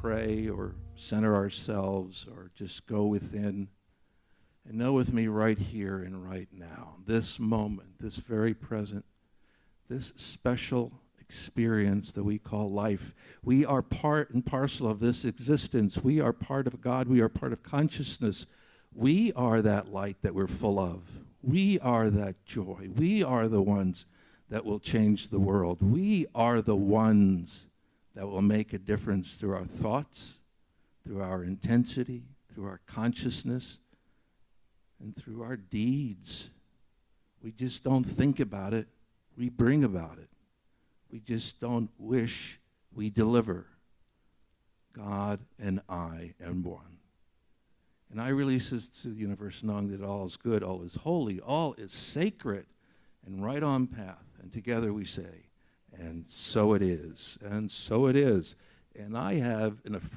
pray or center ourselves or just go within and know with me right here and right now, this moment, this very present, this special experience that we call life. We are part and parcel of this existence. We are part of God. We are part of consciousness. We are that light that we're full of. We are that joy. We are the ones that will change the world. We are the ones that will make a difference through our thoughts, through our intensity, through our consciousness, and through our deeds. We just don't think about it, we bring about it. We just don't wish, we deliver. God and I am one. And I release this to the universe knowing that all is good, all is holy, all is sacred, and right on path. And together we say, and so it is, and so it is. And I have an affirmative.